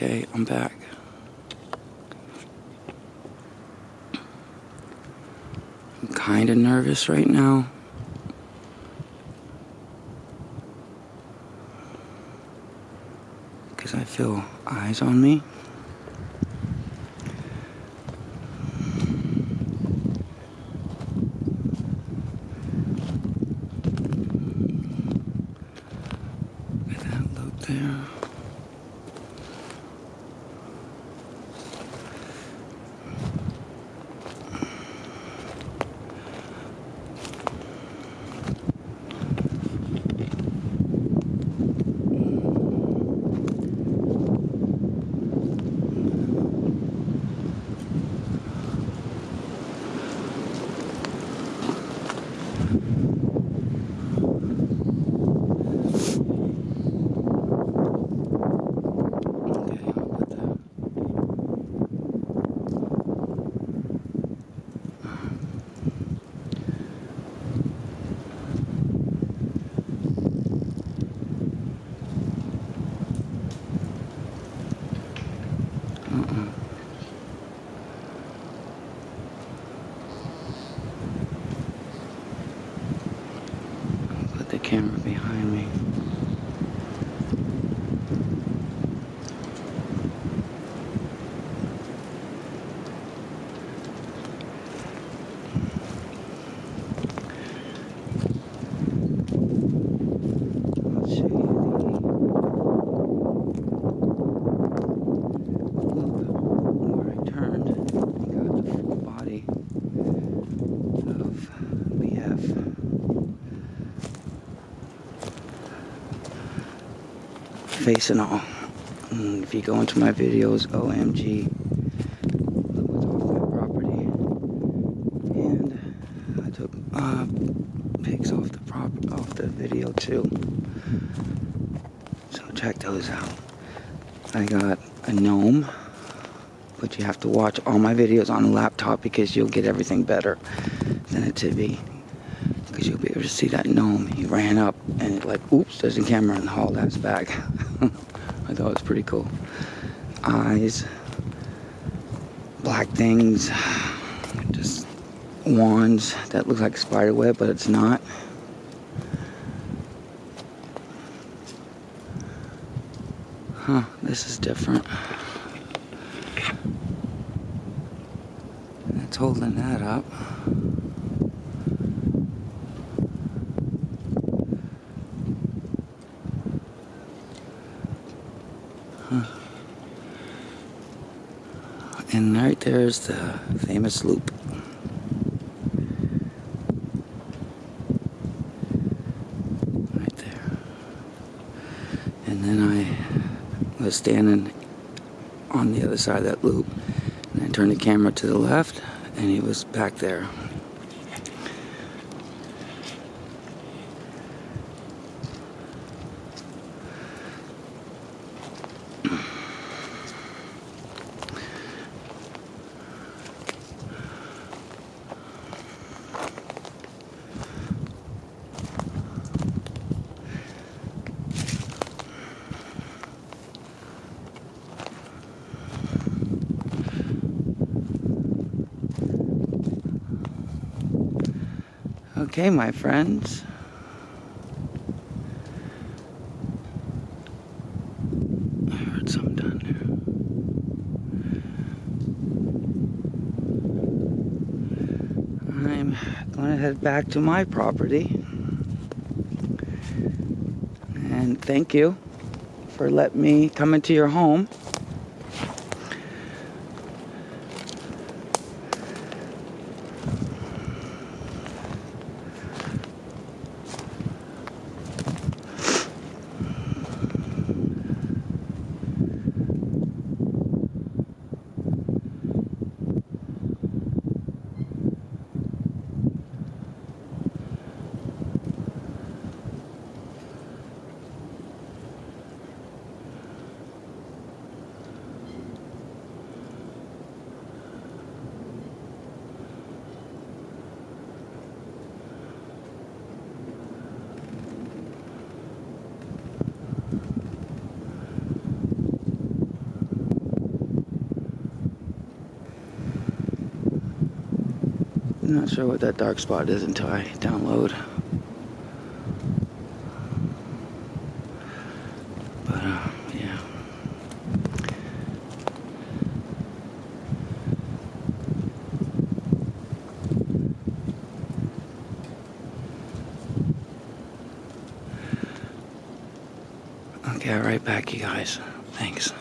Okay, I'm back. I'm kind of nervous right now. Because I feel eyes on me. The camera behind me. I'll show you the loop where I turned and got the full body of BF. Face and all. And if you go into my videos, OMG, property. And I took uh, pics off the prop off the video too. So check those out. I got a gnome, but you have to watch all my videos on a laptop because you'll get everything better than a TV. Because you'll be able to see that gnome. He ran up and it like, oops, there's a camera and hauled ass back. I thought it was pretty cool. Eyes, black things, just wands that look like spider web, but it's not. Huh, this is different. It's holding that up. And right there's the famous loop. Right there. And then I was standing on the other side of that loop. And I turned the camera to the left, and he was back there. Okay, my friends. I heard something down there. I'm going to head back to my property. And thank you for letting me come into your home. I'm not sure what that dark spot is until I download. But, uh, yeah. Okay, right back, you guys. Thanks.